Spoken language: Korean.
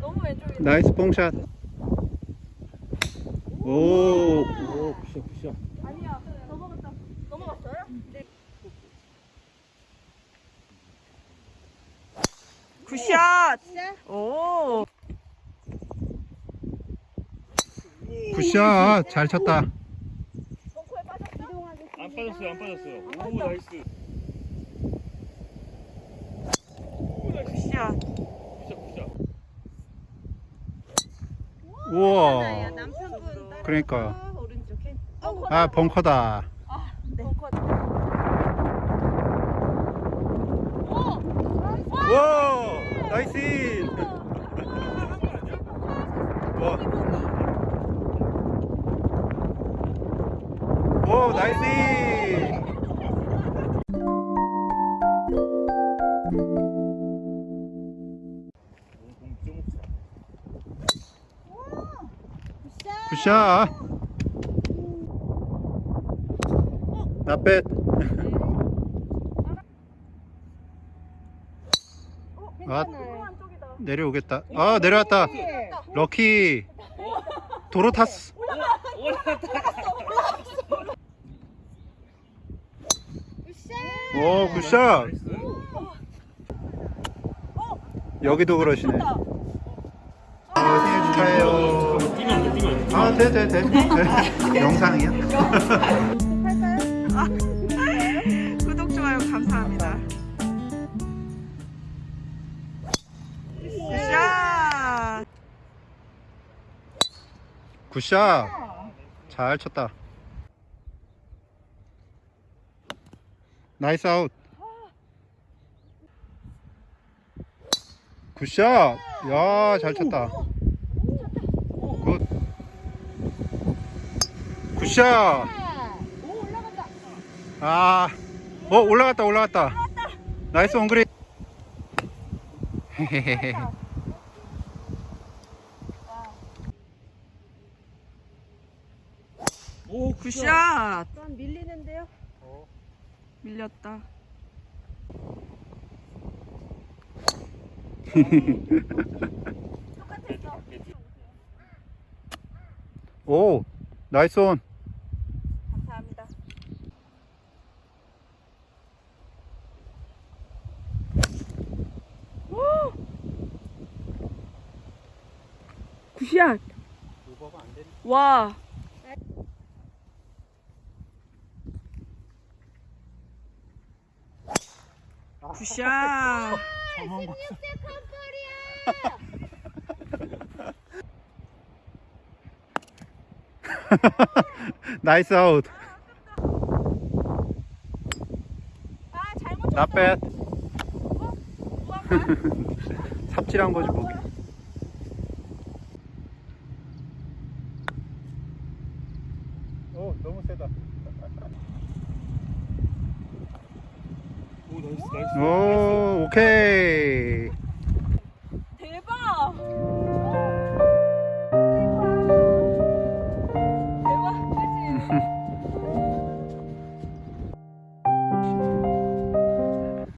너무 왼쪽이다. nice 뽕샷. 오. 오 good shot good shot 아니야. 넘어갔다. 넘어갔어요? 네. good shot. 오. good shot. 잘 쳤다. 벙커에 빠졌어? 안 빠졌어요 안 빠졌어요 오 nice 굿샷. 우와. 남편분 그러니까. 오른쪽 캔. 아 벙커다. 벙커. 와. 나이스. 인. 와. 오 나이스. 굿샷. 나뱃. 아 쪽이다. 내려오겠다. 아 내려왔다. 럭키. 도로 탔어. 오 굿샷. 여기도 그러시네. 아, 생일 축하해요. 아, 돼, 돼, 돼. 영상이야? 구독 좋아요 감사합니다. 굿샷. 굿샷. 잘 쳤다. 나이스 아웃. 굿샷. 야, 잘 쳤다. 굿샷. 아, 어, 올라갔다, 올라갔다. 나이스 원그린. 헤헤헤헤. 오 굿샷. 난 밀리는데요? 밀렸다. 오, 나이스 온. 감사합니다. 굿 샷. 와. 굿샷. 나이스 아웃. 아, 잘못 나 뱃. 삽질한 거지 뭐. 오 너무 세다. 오 나이스 나이스 오 오케이.